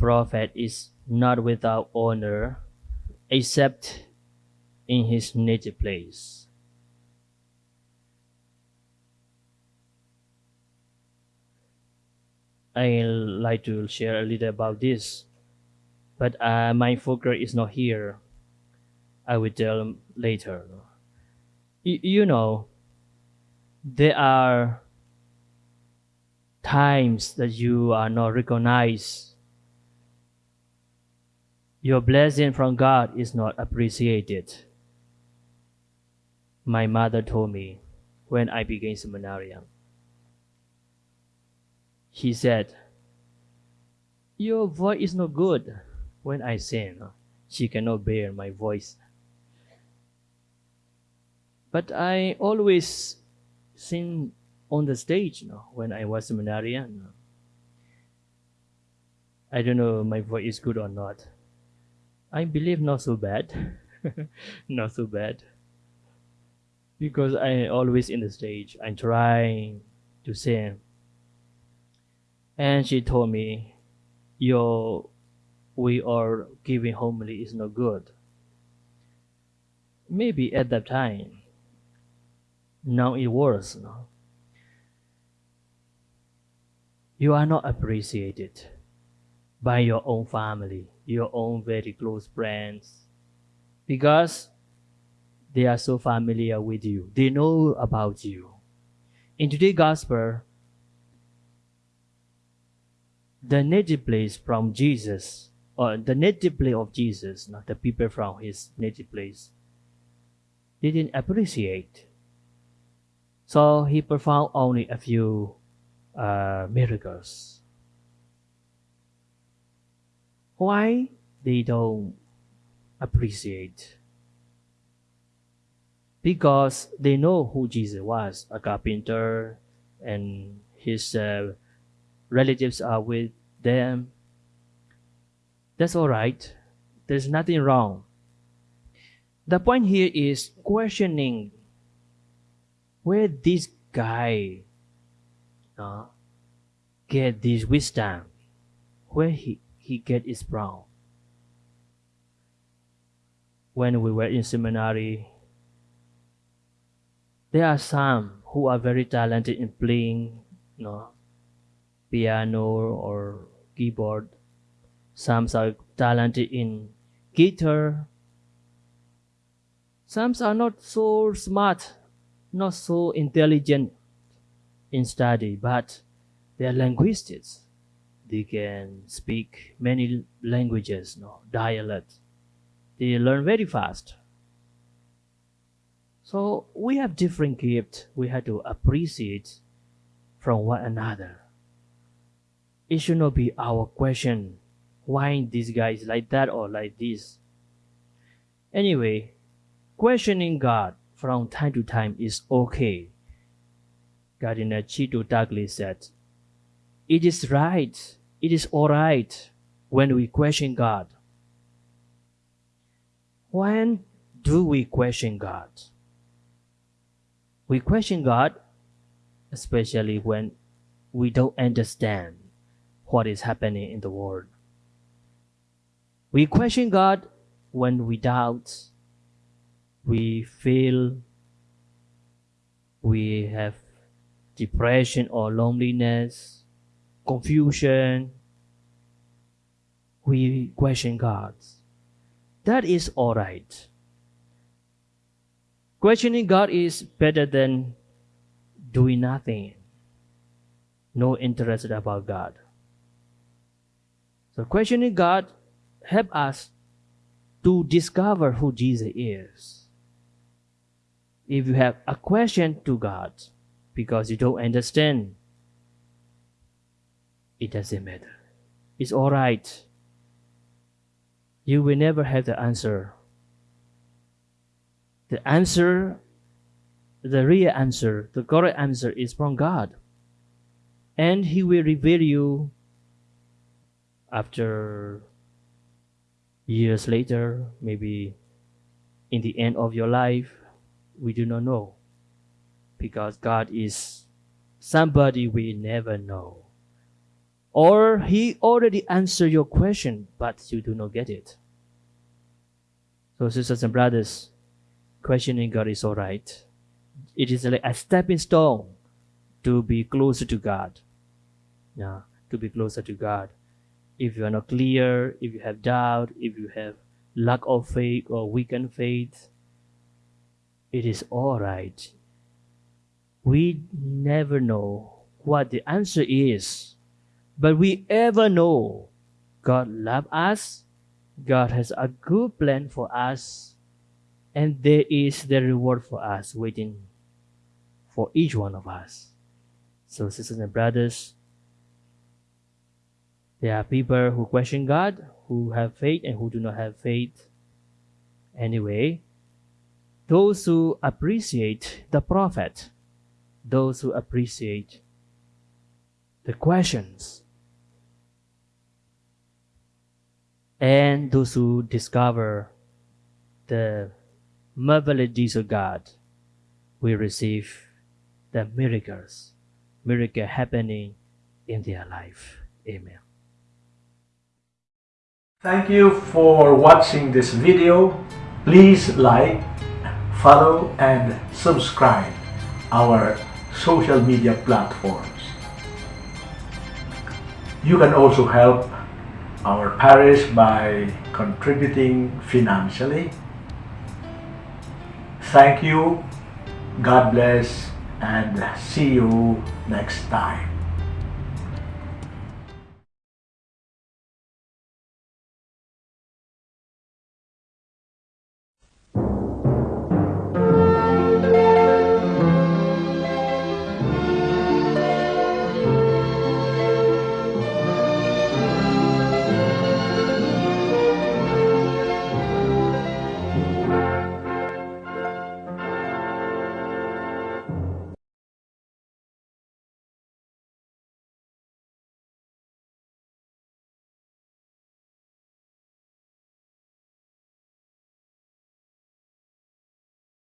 prophet is not without honor except in his native place. I like to share a little about this, but uh, my focus is not here. I will tell later. Y- you know, there are times that you are not recognized. Your blessing from God is not appreciated. My mother told me when I began seminary. She said, Your voice is not good when I sing. She cannot bear my voice. But I always sing on the stage no, when I was seminarian. I don't know my voice is good or not. I believe not so bad. not so bad. Because I always in the stage. I'm trying to sing. And she told me, Your way of giving homily is not good. Maybe at that time. Now it worse. No? you are not appreciated by your own family, your own very close friends, because they are so familiar with you. They know about you. In today's gospel, the native place from Jesus, or the native place of Jesus, not the people from his native place, didn't appreciate. So he performed only a few uh, miracles. Why they don't appreciate? Because they know who Jesus was, a carpenter, and his uh, relatives are with them. That's all right. There's nothing wrong. The point here is questioning where this guy uh, get this wisdom where he, he get is brown. when we were in seminary there are some who are very talented in playing you know, piano or keyboard some are talented in guitar some are not so smart not so intelligent in study, but they are linguists. They can speak many languages, no dialects. They learn very fast. So we have different gifts. We have to appreciate from one another. It should not be our question why this guy is like that or like this. Anyway, questioning God from time to time is okay Cardinal Chito Tagle said, It is right, it is all right when we question God. When do we question God? We question God, especially when we don't understand what is happening in the world. We question God when we doubt, we feel we have depression or loneliness, confusion, we question God. That is all right. Questioning God is better than doing nothing, no interest about God. So questioning God help us to discover who Jesus is. If you have a question to God, because you don't understand, it doesn't matter. It's all right. You will never have the answer. The answer, the real answer, the correct answer is from God. And He will reveal you after years later, maybe in the end of your life, we do not know because God is somebody we never know. Or He already answered your question, but you do not get it. So, sisters and brothers, questioning God is all right. It is like a stepping stone to be closer to God. Yeah, to be closer to God. If you are not clear, if you have doubt, if you have lack of faith or weakened faith, it is all right. We never know what the answer is, but we ever know God loves us, God has a good plan for us, and there is the reward for us waiting for each one of us. So, sisters and brothers, there are people who question God, who have faith, and who do not have faith. Anyway, those who appreciate the prophet, those who appreciate the questions, and those who discover the marvelous of God will receive the miracles, miracle happening in their life. Amen. Thank you for watching this video. Please like, follow and subscribe our social media platforms. You can also help our parish by contributing financially. Thank you, God bless, and see you next time.